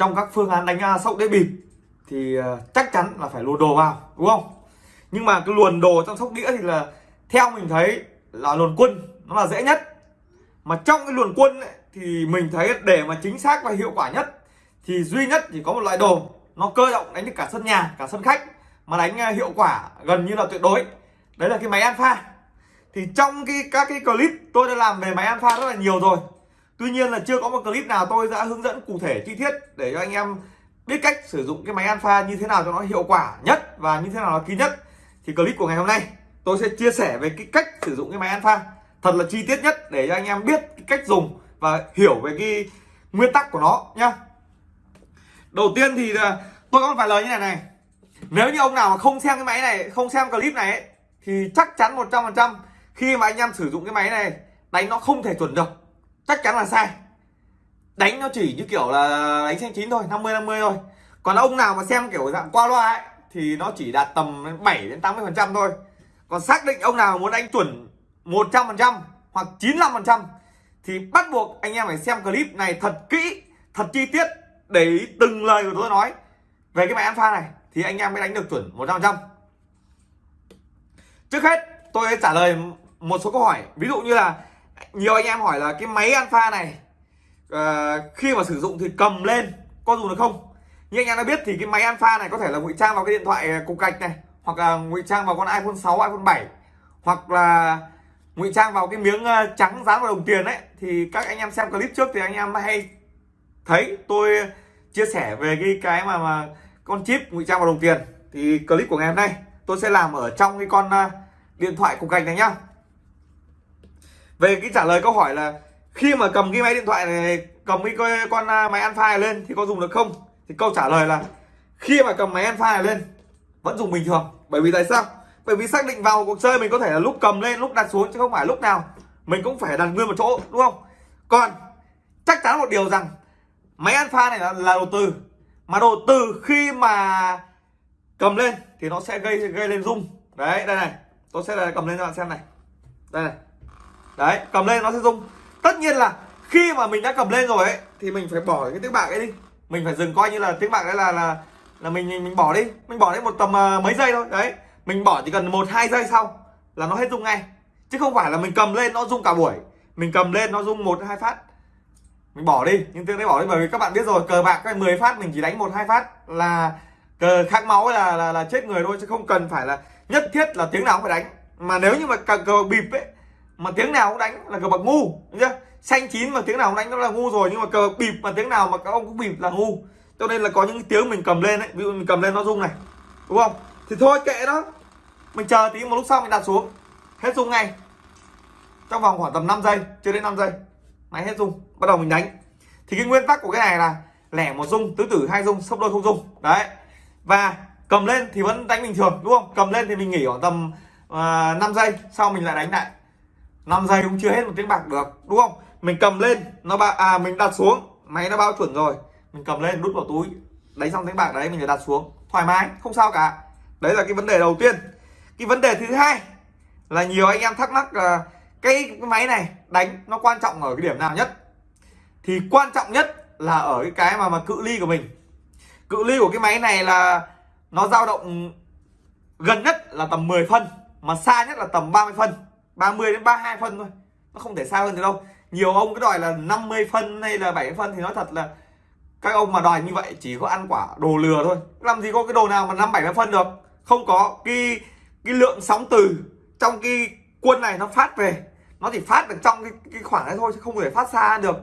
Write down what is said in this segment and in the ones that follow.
trong các phương án đánh uh, sóc đĩa bịp thì ờ, chắc chắn là phải luồn đồ vào đúng không? Nhưng mà cái luồn đồ trong sóc đĩa thì là theo mình thấy là luồn quân nó là dễ nhất. Mà trong cái luồn quân ấy, thì mình thấy để mà chính xác và hiệu quả nhất thì duy nhất chỉ có một loại đồ nó cơ động đánh được cả sân nhà cả sân khách mà đánh ờ, hiệu quả gần như là tuyệt đối. Đấy là cái máy alpha. Thì trong cái các cái clip tôi đã làm về máy alpha rất là nhiều rồi tuy nhiên là chưa có một clip nào tôi đã hướng dẫn cụ thể chi tiết để cho anh em biết cách sử dụng cái máy alpha như thế nào cho nó hiệu quả nhất và như thế nào là kín nhất. Thì clip của ngày hôm nay tôi sẽ chia sẻ về cái cách sử dụng cái máy alpha. Thật là chi tiết nhất để cho anh em biết cái cách dùng và hiểu về cái nguyên tắc của nó nhá. Đầu tiên thì à, tôi có một vài lời như này này. Nếu như ông nào mà không xem cái máy này không xem clip này ấy, thì chắc chắn 100% khi mà anh em sử dụng cái máy này đánh nó không thể chuẩn được chắc chắn là sai. Đánh nó chỉ như kiểu là đánh xanh chín thôi 50 50 thôi. Còn ông nào mà xem kiểu dạng qua loa ấy, thì nó chỉ đạt tầm 7 đến 80 phần trăm thôi. Còn xác định ông nào muốn đánh chuẩn 100 phần trăm hoặc 95 phần trăm, thì bắt buộc anh em phải xem clip này thật kỹ, thật chi tiết để ý từng lời của tôi nói. Về cái bài alpha này, thì anh em mới đánh được chuẩn 100 phần trăm. Trước hết, tôi sẽ trả lời một số câu hỏi. Ví dụ như là nhiều anh em hỏi là cái máy alpha này uh, khi mà sử dụng thì cầm lên có dùng được không? Như anh em đã biết thì cái máy alpha này có thể là ngụy trang vào cái điện thoại ờ, cục gạch này hoặc là ngụy trang vào con iphone 6 iphone 7 hoặc là ngụy trang vào cái miếng ờ, trắng dán vào đồng tiền ấy. Thì các anh em xem clip trước thì anh em hay thấy tôi chia sẻ về cái cái mà mà con chip ngụy trang vào đồng tiền. Thì clip của ngày hôm nay tôi sẽ làm ở trong cái con điện thoại cục gạch này nhá về cái trả lời câu hỏi là khi mà cầm cái máy điện thoại này cầm cái con à, máy alpha này lên thì có dùng được không? Thì câu trả lời là khi mà cầm máy alpha này lên vẫn dùng bình thường. Bởi vì tại sao? Bởi vì xác định vào cuộc chơi mình có thể là lúc cầm lên lúc đặt xuống chứ không phải lúc nào mình cũng phải đặt nguyên một chỗ đúng không? Còn chắc chắn một điều rằng máy alpha này là, là đồ từ mà đồ từ khi mà cầm lên thì nó sẽ gây gây lên rung. Đấy đây này. Tôi sẽ cầm lên cho bạn xem này. Đây này đấy cầm lên nó sẽ rung. Tất nhiên là khi mà mình đã cầm lên rồi ấy thì mình phải bỏ cái tiếng bạc ấy đi. Mình phải dừng coi như là tiếng bạc đấy là là là mình mình bỏ đi. Mình bỏ đi một tầm uh, mấy giây thôi. Đấy mình bỏ chỉ cần một hai giây sau là nó hết rung ngay. Chứ không phải là mình cầm lên nó rung cả buổi. Mình cầm lên nó rung một hai phát. Mình bỏ đi nhưng tiếng đấy bỏ đi bởi vì các bạn biết rồi cờ bạc cái 10 phát mình chỉ đánh một hai phát là cờ khát máu là, là là chết người thôi chứ không cần phải là nhất thiết là tiếng nào cũng phải đánh. Mà nếu như mà cờ, cờ bịp ấy mà tiếng nào cũng đánh là cờ bạc ngu chưa? Xanh chín mà tiếng nào cũng đánh nó là ngu rồi nhưng mà cờ bịp mà tiếng nào mà các ông cũng bịp là ngu. Cho nên là có những tiếng mình cầm lên ấy ví dụ mình cầm lên nó rung này đúng không? Thì thôi kệ đó. Mình chờ tí một lúc sau mình đặt xuống. Hết rung ngay. Trong vòng khoảng tầm 5 giây chưa đến 5 giây máy hết rung bắt đầu mình đánh. Thì cái nguyên tắc của cái này là lẻ một rung tứ tử hai rung sấp đôi không rung. Đấy. Và cầm lên thì vẫn đánh bình thường đúng không? Cầm lên thì mình nghỉ khoảng tầm ờ, uh, 5 giây sau mình lại đánh lại. 5 giây cũng chưa hết một tiếng bạc được đúng không? Mình cầm lên nó ba à mình đặt xuống. Máy nó bao chuẩn rồi. Mình cầm lên đút vào túi đánh xong tiếng bạc đấy mình phải đặt xuống. Thoải mái không sao cả. Đấy là cái vấn đề đầu tiên. Cái vấn đề thứ hai là nhiều anh em thắc mắc là cái, cái máy này đánh nó quan trọng ở cái điểm nào nhất? Thì quan trọng nhất là ở cái cái mà mà cự ly của mình. Cự ly của cái máy này là nó dao động gần nhất là tầm 10 phân mà xa nhất là tầm 30 phân. 30 đến 32 phân thôi. Nó không thể xa hơn được đâu. Nhiều ông cứ đòi là 50 phân hay là 70 phân thì nói thật là các ông mà đòi như vậy chỉ có ăn quả đồ lừa thôi. Làm gì có cái đồ nào mà năm bảy phân được. Không có cái cái lượng sóng từ trong cái quân này nó phát về. Nó chỉ phát được trong cái, cái khoảng đấy thôi chứ không thể phát xa được.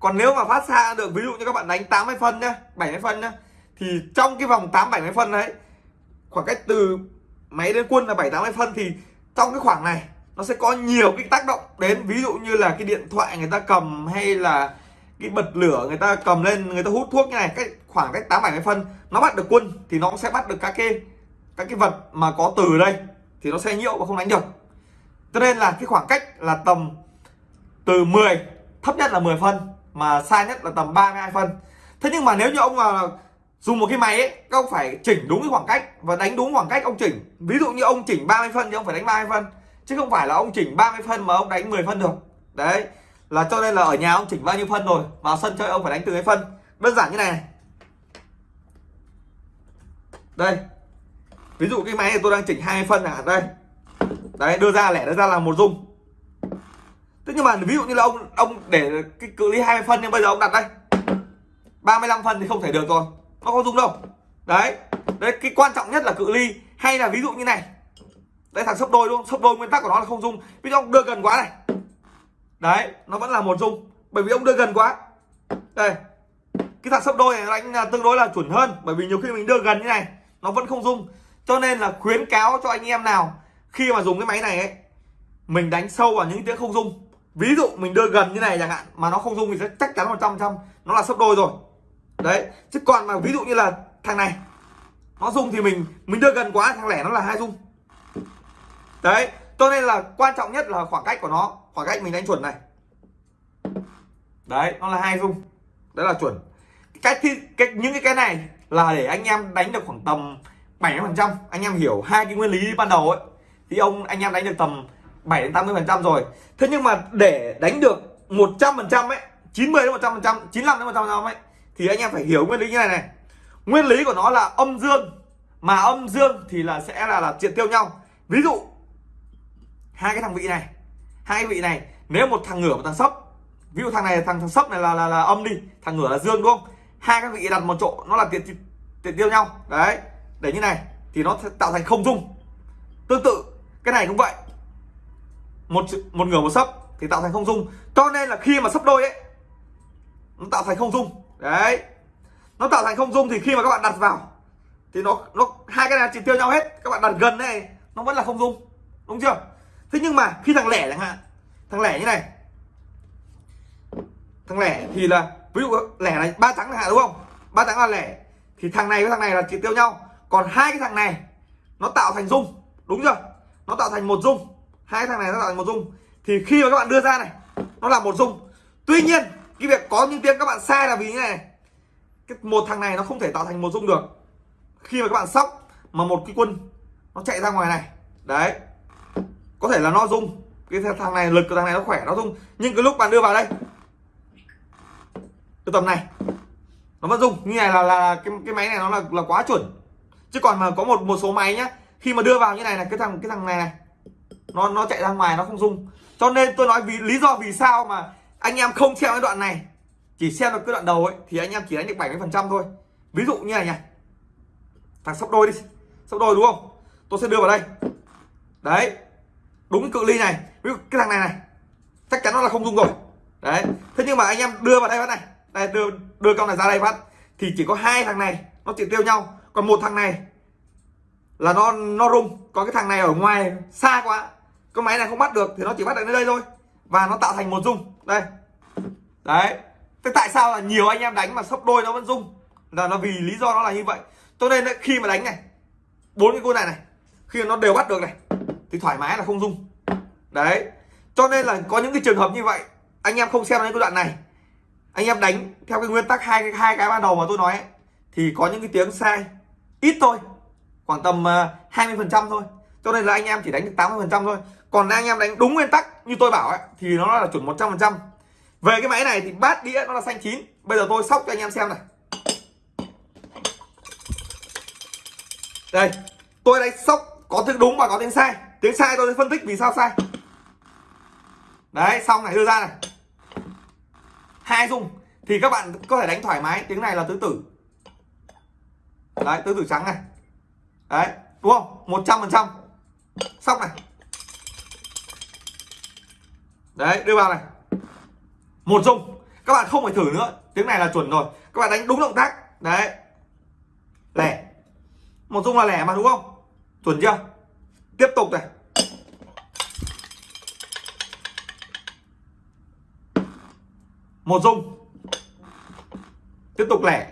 Còn nếu mà phát xa được ví dụ như các bạn đánh 80 phân nhá 70 phân nhá thì trong cái vòng 8 70 phân đấy khoảng cách từ máy đến quân là 7 80 phân thì trong cái khoảng này nó sẽ có nhiều cái tác động đến, ví dụ như là cái điện thoại người ta cầm hay là cái bật lửa người ta cầm lên, người ta hút thuốc như này cách khoảng cách 8 70 phân, nó bắt được quân thì nó cũng sẽ bắt được các cái các cái vật mà có từ đây, thì nó sẽ nhiễu và không đánh được. Cho nên là cái khoảng cách là tầm từ 10 thấp nhất là 10 phân, mà sai nhất là tầm 32 phân. Thế nhưng mà nếu như ông mà dùng một cái máy ấy, các ông phải chỉnh đúng cái khoảng cách và đánh đúng khoảng cách ông chỉnh. Ví dụ như ông chỉnh 30 phân thì ông phải đánh 30 phân chứ không phải là ông chỉnh 30 phân mà ông đánh 10 phân được. Đấy, là cho nên là ở nhà ông chỉnh bao nhiêu phân rồi, vào sân chơi ông phải đánh từ cái phân. Đơn giản như này đây, ví dụ cái máy này tôi đang chỉnh hai phân này đây. Đấy, đưa ra lẻ, đưa ra là một dung. Thế nhưng mà ví dụ như là ông ông để cái cự ly hai phân, nhưng bây giờ ông đặt đây. 35 phân thì không thể được rồi, nó không dung đâu. Đấy đấy, cái quan trọng nhất là cự ly. Hay là ví dụ như này đây thằng sấp đôi đúng không? Sấp đôi nguyên tắc của nó là không dung. Ví dụ ông đưa gần quá này. Đấy, nó vẫn là một dung. Bởi vì ông đưa gần quá. Đây. Cái thằng sấp đôi này nó đánh à, tương đối là chuẩn hơn. Bởi vì nhiều khi mình đưa gần như này, nó vẫn không dung. Cho nên là khuyến cáo cho anh em nào, khi mà dùng cái máy này ấy, mình đánh sâu vào những tiếng không dung. Ví dụ mình đưa gần như này chẳng hạn, mà nó không dung thì sẽ chắc chắn một trăm trăm nó là sấp đôi rồi. Đấy. Chứ còn mà ví dụ như là thằng này, nó dung thì mình mình đưa gần quá thằng lẻ nó là hai dung? Đấy cho nên là quan trọng nhất là khoảng cách của nó. Khoảng cách mình đánh chuẩn này. Đấy nó là hai dung. Đấy là chuẩn. Cách thi, cái những cái cái này là để anh em đánh được khoảng tầm 70 phần trăm. Anh em hiểu hai cái nguyên lý ban đầu ấy. Thì ông anh em đánh được tầm 7 đến 80 phần trăm rồi. Thế nhưng mà để đánh được 100 phần trăm ấy 90 đến 100 phần trăm 95 đến 100 phần trăm ấy thì anh em phải hiểu nguyên lý như này này. Nguyên lý của nó là âm dương. Mà âm dương thì là sẽ là là triệt tiêu nhau. Ví dụ hai cái thằng vị này, hai cái vị này, nếu một thằng ngửa một thằng sấp ví dụ thằng này, thằng thằng sấp này là là là âm đi, thằng ngửa là dương, đúng không? Hai cái vị đặt một chỗ, nó là tiền tiền tiêu nhau. Đấy, để như này, thì nó tạo thành không dung. Tương tự, cái này cũng vậy. Một một ngửa một sấp thì tạo thành không dung. Cho nên là khi mà sấp đôi ấy, nó tạo thành không dung. Đấy, nó tạo thành không dung thì khi mà các bạn đặt vào, thì nó nó, hai cái này chỉ tiêu nhau hết. Các bạn đặt gần này nó vẫn là không dung. Đúng chưa? Thế nhưng mà khi thằng lẻ chẳng hạn, thằng lẻ như này. Thằng lẻ thì là, ví dụ lẻ này ba trắng chẳng hạn, đúng không? Ba trắng là lẻ. Thì thằng này với thằng này là chỉ tiêu nhau. Còn hai cái thằng này, nó tạo thành dung, đúng chưa? Nó tạo thành một dung. Hai thằng này nó tạo thành một dung. Thì khi mà các bạn đưa ra này, nó là một dung. Tuy nhiên, cái việc có những tiếng các bạn sai là vì như này. Cái một thằng này nó không thể tạo thành một dung được. Khi mà các bạn sóc mà một cái quân nó chạy ra ngoài này, đấy có thể là nó dung cái thằng này, lực của thằng này nó khỏe, nó dung nhưng cái lúc bạn đưa vào đây, cái tầm này, nó vẫn dung như này là là cái cái máy này nó là là quá chuẩn. Chứ còn mà có một một số máy nhá, khi mà đưa vào như này là cái thằng cái thằng này này, nó nó chạy ra ngoài, nó không dung cho nên tôi nói vì, lý do vì sao mà anh em không xem cái đoạn này. Chỉ xem được cái đoạn đầu ấy, thì anh em chỉ đánh được 70 phần trăm thôi. Ví dụ như này nhỉ thằng sóc đôi đi. Sóc đôi đúng không? Tôi sẽ đưa vào đây. Đấy đúng cự ly này, ví dụ cái thằng này này, chắc chắn nó là không dung rồi. Đấy, thế nhưng mà anh em đưa vào đây phát này. Đây, đưa đưa con này ra đây phát thì chỉ có hai thằng này nó chỉ tiêu nhau, còn một thằng này là nó nó rung. Còn cái thằng này ở ngoài xa quá, cái máy này không bắt được thì nó chỉ bắt được đến đây thôi. Và nó tạo thành một rung. Đây. Đấy. Thế tại sao là nhiều anh em đánh mà sấp đôi nó vẫn rung? Là nó vì lý do nó là như vậy. Cho nên khi mà đánh này, bốn cái cô này này, khi nó đều bắt được này thì thoải mái là không rung. Đấy. Cho nên là có những cái trường hợp như vậy anh em không xem đến cái đoạn này. Anh em đánh theo cái nguyên tắc hai hai cái ban đầu mà tôi nói ấy, thì có những cái tiếng sai. Ít thôi khoảng tầm ờ, 20 phần trăm thôi. Cho nên là anh em chỉ đánh được 80 phần trăm thôi. Còn anh em đánh đúng nguyên tắc như tôi bảo ấy thì nó là chuẩn 100 phần trăm. Về cái máy này thì bát đĩa nó là xanh chín. Bây giờ tôi sóc cho anh em xem này. Đây tôi đánh sóc có tiếng đúng và có tiếng sai tiếng sai tôi sẽ phân tích vì sao sai. Đấy, xong này, đưa ra này. Hai dung, thì các bạn có thể đánh thoải mái tiếng này là tứ tử. Đấy, tứ tử trắng này. Đấy, đúng không? Một trăm phần trăm. Xong này. Đấy, đưa vào này. Một dung, các bạn không phải thử nữa. Tiếng này là chuẩn rồi. Các bạn đánh đúng động tác. Đấy. Lẻ. Một dung là lẻ mà, đúng không? Chuẩn chưa? Tiếp tục này. Một dung. Tiếp tục lẻ.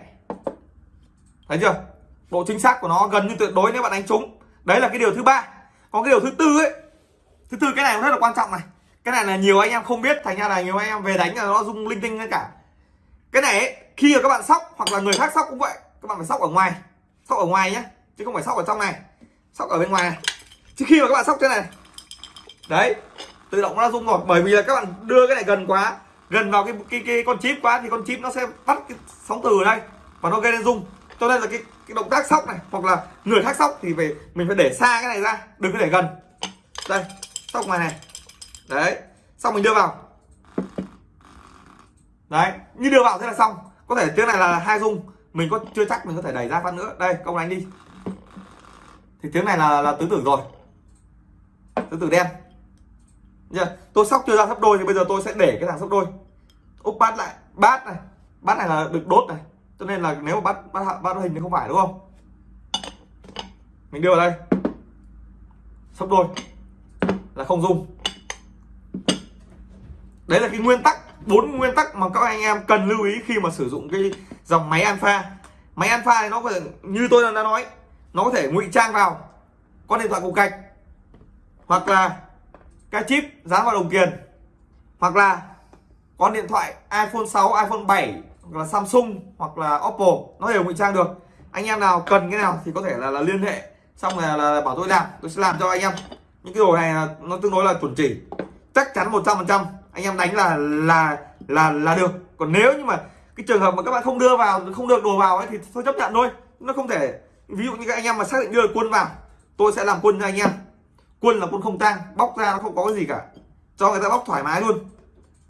Thấy chưa? Độ chính xác của nó gần như tuyệt đối nếu bạn đánh trúng. Đấy là cái điều thứ ba. Có cái điều thứ tư ấy. Thứ tư cái này cũng rất là quan trọng này. Cái này là nhiều anh em không biết. Thành ra là nhiều anh em về đánh là nó rung linh tinh hết cả. Cái này ấy, khi mà các bạn sóc hoặc là người khác sóc cũng vậy. Các bạn phải sóc ở ngoài. Sóc ở ngoài nhé chứ không phải sóc ở trong này. Sóc ở bên ngoài này chứ khi mà các bạn sóc thế này. Đấy tự động nó rung rồi bởi vì là các bạn đưa cái này gần quá gần vào cái cái, cái con chip quá thì con chip nó sẽ bắt cái sóng từ ở đây và nó gây nên rung. Cho nên là cái cái động tác sóc này hoặc là người khác sóc thì phải mình phải để xa cái này ra đừng có để gần. Đây sóc ngoài này. Đấy xong mình đưa vào. Đấy như đưa vào thế là xong. Có thể tiếng này là hai dung mình có chưa chắc mình có thể đẩy ra phát nữa. Đây công đánh đi. Thì tiếng này là là tứ tử rồi tứ tử đen. Nhá, tôi sóc chưa ra sắp đôi thì bây giờ tôi sẽ để cái thằng sắp đôi. Úp bát lại. Bát này. Bát này là được đốt này. Cho nên là nếu mà bắt bắt bắt hình thì không phải đúng không? Mình đưa vào đây. Sắp đôi. Là không dung. Đấy là cái nguyên tắc bốn nguyên tắc mà các anh em cần lưu ý khi mà sử dụng cái dòng máy alpha. Máy alpha này nó có thể như tôi đã nói nó có thể ngụy trang vào. Con điện thoại cục gạch hoặc là cái chip dán vào đồng tiền. Hoặc là con điện thoại iPhone 6, iPhone 7 hoặc là Samsung hoặc là Oppo. Nó đều ngụy trang được. Anh em nào cần cái nào thì có thể là, là liên hệ. Xong là, là bảo tôi làm tôi sẽ làm cho anh em. Những cái đồ này là nó tương đối là chuẩn chỉ. Chắc chắn 100% anh em đánh là là là là được. Còn nếu như mà cái trường hợp mà các bạn không đưa vào không được đồ vào ấy thì tôi chấp nhận thôi. Nó không thể ví dụ như các anh em mà xác định đưa quân vào tôi sẽ làm quân cho anh em quân là quân không tang, bóc ra nó không có cái gì cả. Cho người ta bóc thoải mái luôn.